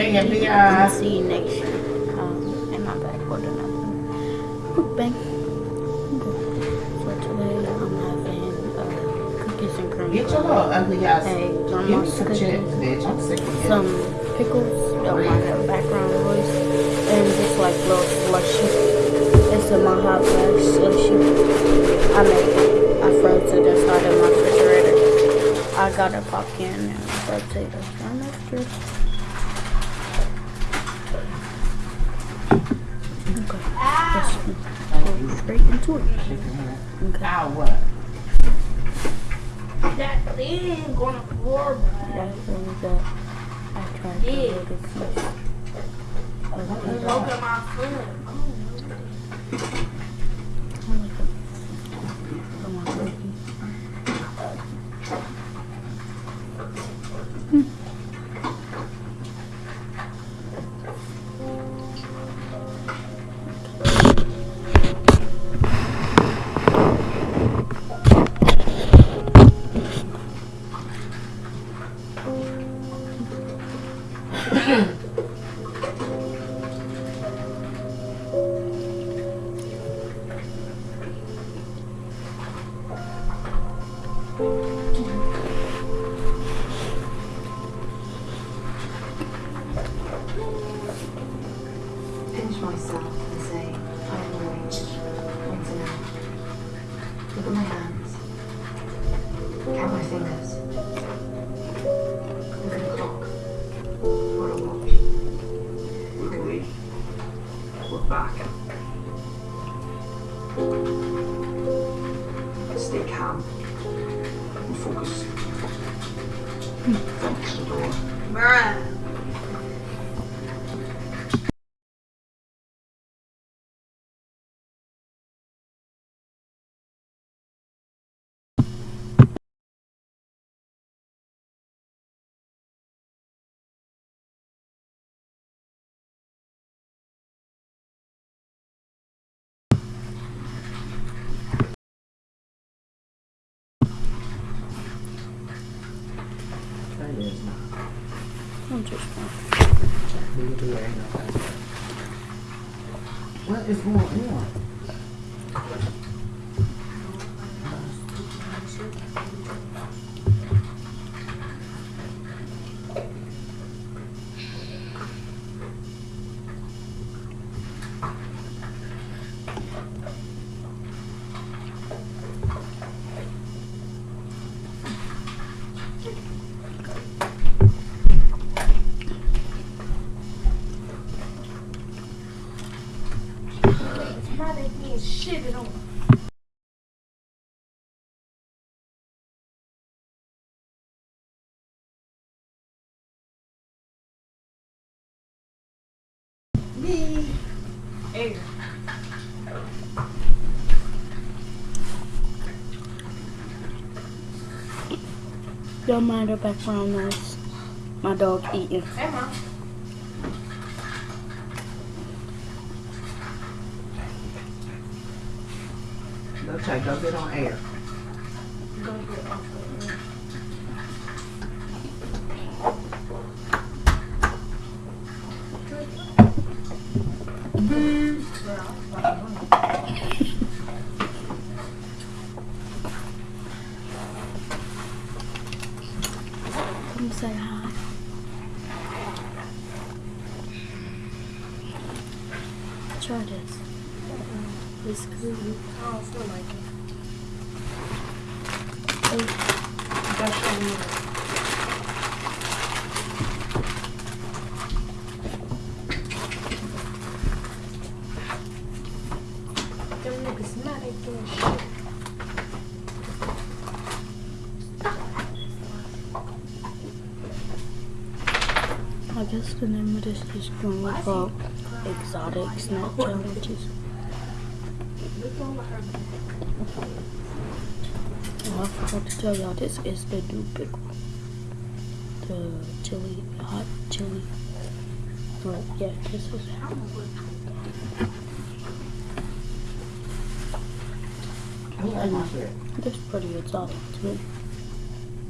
Big and big I'll eyes. see you next year. Um, in my backboard or nothing. Book bang. So today I'm having uh, cookies and cream. Get your little ugly ass. Hey, Give me grandma's some cookies. chips, bitch. I'm sick of it. some pickles on my background noise and just like little slushy. It's in my hot flash slushy. I made it. I froze it inside of my refrigerator. I got a pumpkin and potatoes. I'm not sure. Okay. Let's go straight into it. Okay. Ow, what? That thing going to floor, bro. That was that I tried to Yeah. look at this. Okay. Look at my foot. Oh, Bruh. What is going on? Me. Air. Don't mind the background noise. My dog eating. Hey, mom. Check, go get on air. Go get off of me. Come say hi. Try this. I. Oh, shit. I guess the name of this is going to called Exotic Snack Challenges. Look over her. Oh, I forgot to tell y'all, this is the new pickle. The chili, hot chili. But yeah, this is I like my shit. this pretty exotic too.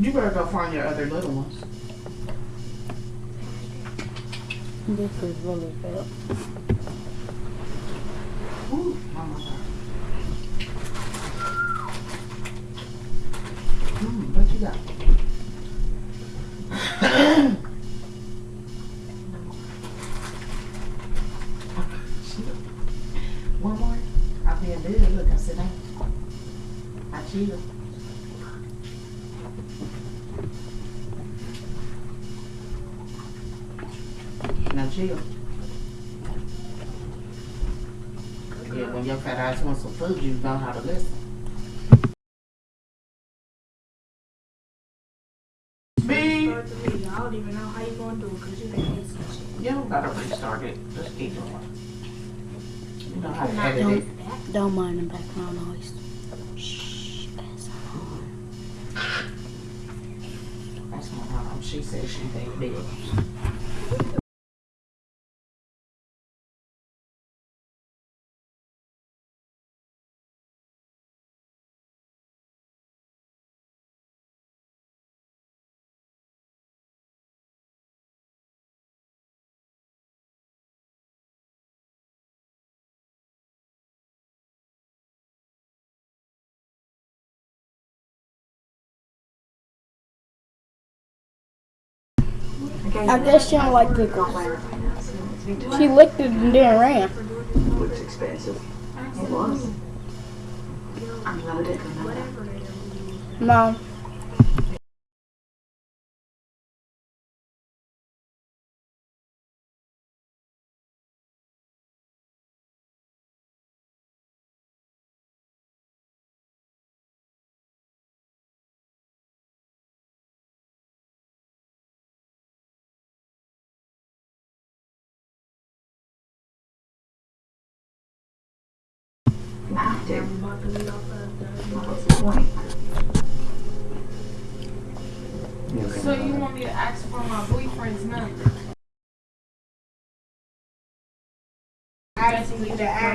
You better go find your other little ones. This is really bad. Ooh, mama. What? One more? Be a bit. Look, I sit down. I chill. Now chill. Yeah, when your fat ass wants some food, you know how to listen. Speed. Start the video. I don't even know how you gonna do it because you didn't get some shit. You don't gotta restart it. Just keep going. You know how to edit Don't, it. don't mind the background noise. Shh. That's my mom. She said she made big. I guess she don't like pickles. She licked it and then ran. Looks expensive. It was. Whatever they. Mom, the- What's the point? So you want me to ask for my boyfriend's number? Asking you to ask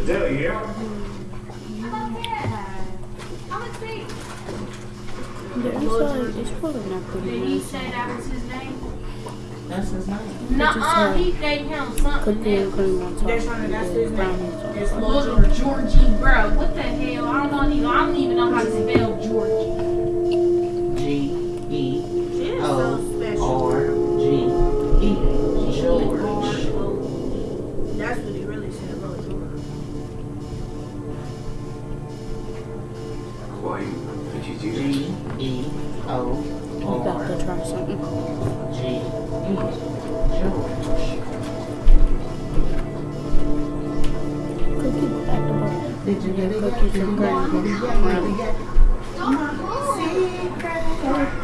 Adele, you here? the inside is probably not pretty Did he nice. say that was his name? That's his name. Nuh-uh, he gave him something Cookie and else. cream on top. That's one- that's his name. It's on. Little Georgie, bro. What the hell? I don't even, I don't even know how to spell Georgie. That's what he really said about George. Why did you do that? G E O You got to try something. G E. George. Cookie at the bottom. Did you get it? Cookies Did and you get it? cream. Did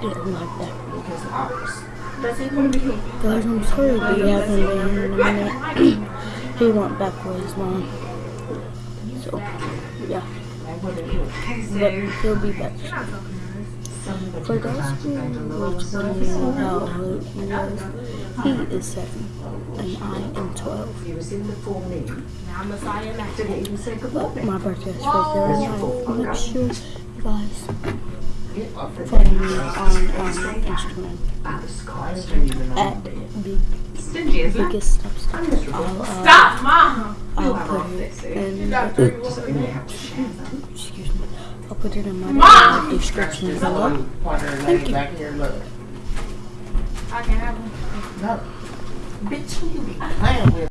didn't like that. Because ours. To be Guys, I'm sorry we haven't been here in a minute. he went back with his mom. So, yeah. You? But he'll be back. For those who which wondering about who he was, he is seven and I am twelve. He was in the full meeting. Now Messiah Max. Didn't even say goodbye. But my birthday is February 9th. Make sure guys Stingy, isn't it? biggest stuff stuff. I'm miserable. I'll, uh, Stop, mom! I'll have put off it this, in. Doesn't have to. Excuse me. I'll put it in my Mom! description below. one part of her Thank you. back here, look. I can have him. No. Bitch, who you be playing with?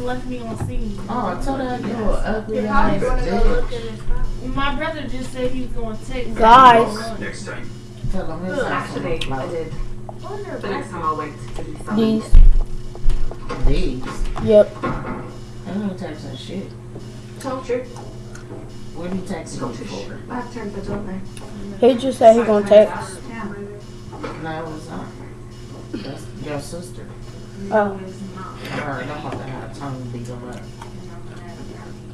Left me on scene. Oh, tell that girl ugly You're probably gonna go look in his house. My brother just said he was gonna text. Guys. Next time. Tell him his Actually, I did. The next time I'll wait to be summoned. These. these. Yep. I ain't texting shit. Told you. What are you texting me Scottish. for? I have temper, don't they? He just said he gonna text. Yeah. No, it's not. That's your sister. Oh. Alright, I'm about to have tongue beat him up.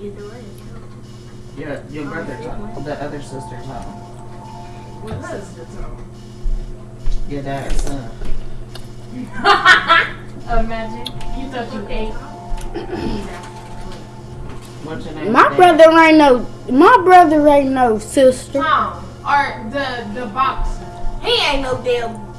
Either way. Your, your brother tongue. The other sister tongue. What sister told? Your dad's son. Imagine. You thought you ate. What's your name? My Dad? brother ain't no. My brother ain't no sister. Tom. Or the the boxer. He ain't no damn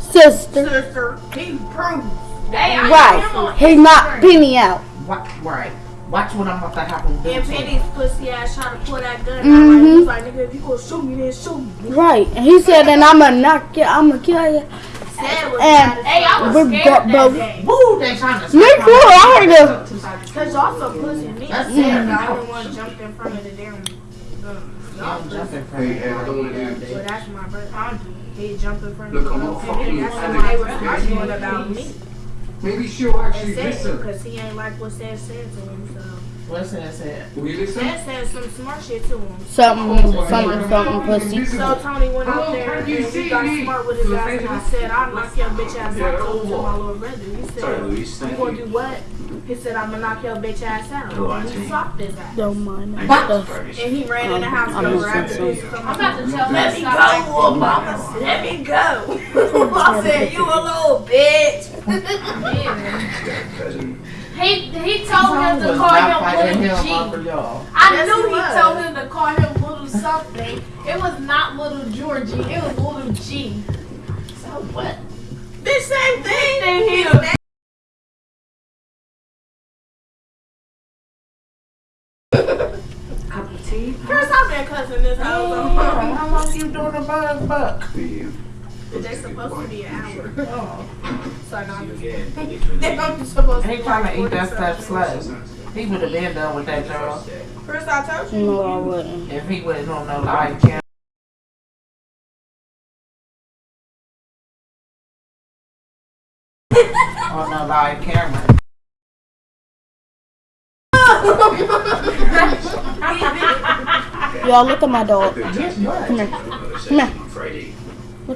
sister. Sister. He proves. Hey, I got him on Right. He knocked Penny out. Wa- right. Watch what I'm about to have him do. And. Penny's pussy ass trying to pull that gun Mm-hmm. Like, he's like, nigga, if you gonna shoot me, then shoot me. Right. And he said, and I'ma knock you. I'ma kill you. And- Hey, I was scared got that day. Woo, they trying to Me smack too. I heard him. Cause y'all so pussy. Me That's and it. Sam, the only one jumped in front of the damn. Um, y'all I'm pussy. jumping from Hey, hey, I don't wanna do Well, that's my brother. I do. He jumped in front Look, of I'm the not whole fucking you. That's I why they didn't- arguing about me. Maybe she'll actually listen. because he ain't like what Sam said to him. So What's that said? Will you listen? Sam said some smart shit to him. Something, oh, something, something, pussy. So Tony went out Oh, there and he got me? smart with his ass and he said, I'll knock your bitch ass out. Told him to my little brother. He Sorry, said, Luis. you Thank gonna do what? He said, I'm gonna knock your bitch ass out. Oh, And he see. slapped his ass. Don't mind that stuff. And he ran in the um, house I'm and just grabbed the saying. pussy from I'm about to tell Let me go, little mama. Let me go. I said, you a little bitch. Yeah. Cousin. He he told him to call him fighting little him over G. y'all. I Yes, knew he he told him to call him little something. It was not little Georgie. It was little G. So what? The same thing. Then he Cup of tea. First I've been cussing this house How long you doing a bug buck? For you. They're supposed to be an hour. Oh. So now I'm Again. I'm supposed to He be trying to like eat that stuff slow. He would have been done with that girl First I told you. No, I wouldn't. if he wasn't on no live camera. on no live camera. Y'all look at my dog. Come Come here. Come here.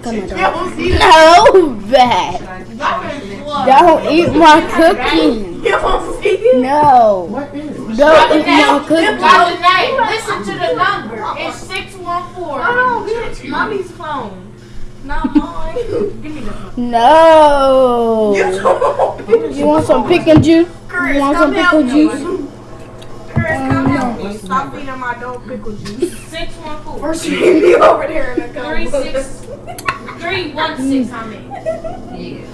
Friday. Look at my dog. don't that. No, bad. Don't eat my cookie. You don't see it? No. What is it? Don't eat my cookie. Listen to the number. It's six one four. Oh, bitch. Mommy's phone. Not mine. Give me the phone. No. You You want some pickle juice? Chris, You want some pickle juice? Chris, come oh, help me. Stop number? feeding my dog pickle juice. Six one four. First, Or she be over there in the Three six three one six. I mean Yeah.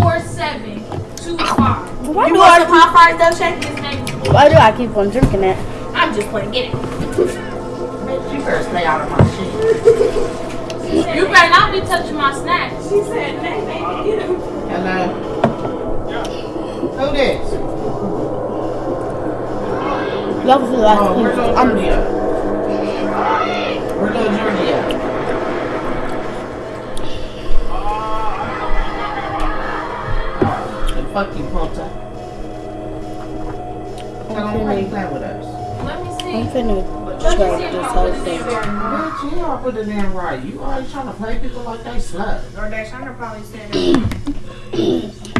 four seven two five. Why You do want some I Popeyes though, Shake? His name. keep, why do I keep on drinking it? I'm just playing. Get it. You better stay out of my shit. You better not be touching my snacks. She said, "Nay, baby, get him." Hello. Who this? That was the last Oh, where's piece. little I'm Georgie at? Where's little Georgie at? Oh, fuck you, Ponta. Tell him why you playing with us. Let me I'm finna Let check this I whole thing. Bitch, you all put it in right. You always trying to play people like they slut. Or that Shana probably said it.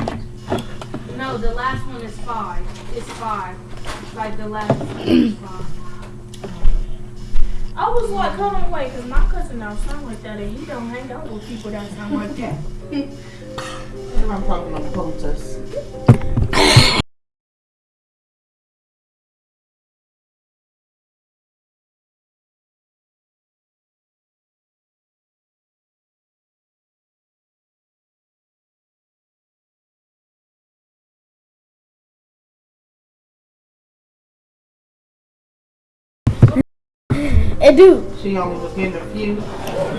No, the last one is five. It's five. Like the last one is five. I was like, hold on, wait, because my cousin don't sound like that, and he don't hang out with people that sound like that. I'm talking on Pontas. Hey, dude. She only was getting a few.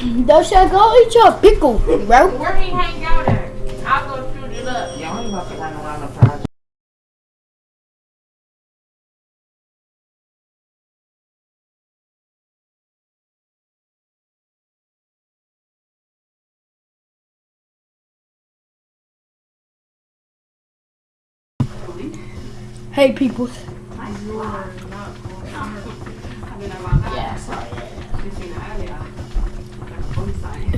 Don't you go eat your pickle, bro? Where he hang out at? I'll go through it up. Y'all ain't about to run around the project. Hey, people. Yes, I am.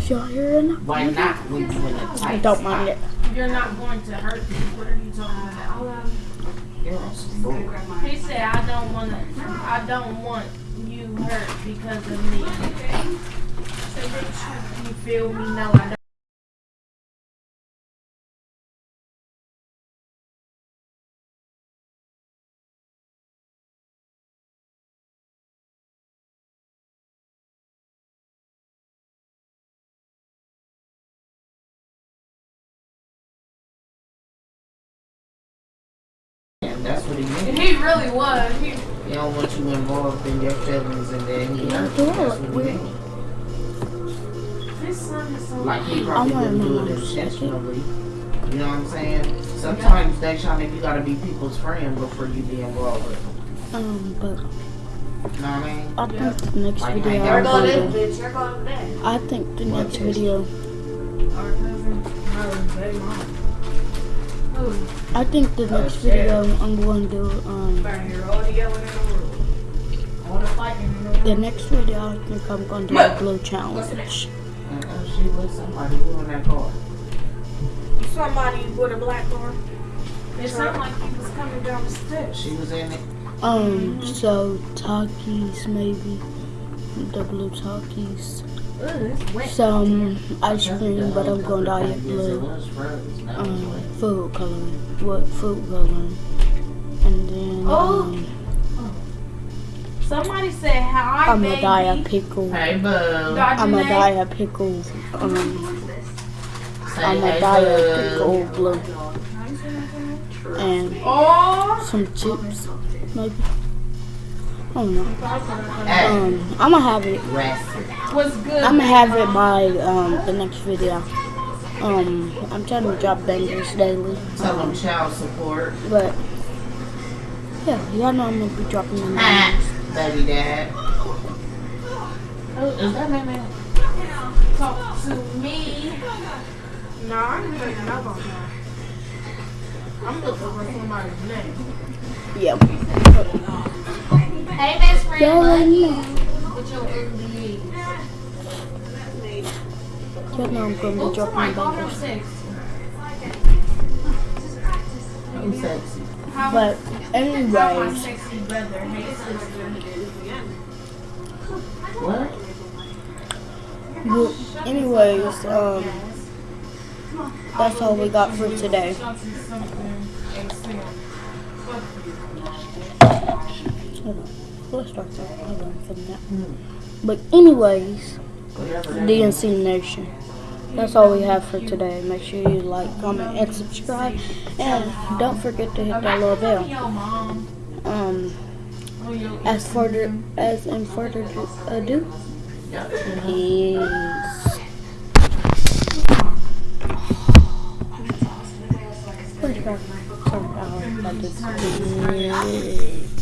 If y'all hear it, Why not when you in a I tight don't spot? mind it. You're not going to hurt me. What are you talking about? You're on. He said, I don't want to, I don't want you hurt because of me. So return you feel me? No, I don't. And he really was. He, He don't want you involved in your feelings and then he hurt you. That's what he meant. his son is so Like he probably wanna wouldn't do it intentionally. You know what I'm saying? Sometimes they trying to, you gotta be people's friend before you be involved with them. Um, but You know what I mean? I think the next Like, video hang I'm gonna bitch, you're going there. I think the What next is? video. I think the next video I'm going to do. Um, Better hear all the yelling in the world. All the fighting in the world. the next video I think I'm going to do a blue challenge. And she was somebody who in that car. Somebody with a black car. It sounded like he was coming down the steps. She was in it. Um, so Takis maybe the blue Takis. Ugh, it's wet. Some ice cream, but I'm going to Yes, it blue. was froze. Now it's Um, food coloring. What food coloring? And then Oh. um, Somebody said, "Hi, I'm baby." gonna dye a pickle. Hey, boo. I'm gonna Nay. dye a pickle. Um, Say I'm gonna hey, dye a boo. pickle blue. And Oh, some chips, maybe. I don't know. Hey, Um, I'm gonna have it. What's good. I'm gonna have it by um the next video. Um, I'm trying to drop bangers daily. Tell them child support. But yeah, y'all know I'm gonna be dropping them. Baby dad. Oh, is that my man? Talk to me. No, I'm looking up on that. I'm looking for somebody's name. Yeah. Hey, best friend, Y'all love already you. know. With your ugly Y'all know I'm gonna be dropping somebody call her bangers. sexy. I'm sexy. But how my anyways, sexy brother, hey sister. What? well, anyways, um, that's all we got for today. Something, something, and Sam. Hold on. Let's start that. Hold on for that. But anyways, DNC Nation. That's all we have for today. Make sure you like, comment, and subscribe. And don't forget to hit that little bell. Um, as further as in further ado, peace. I was about to-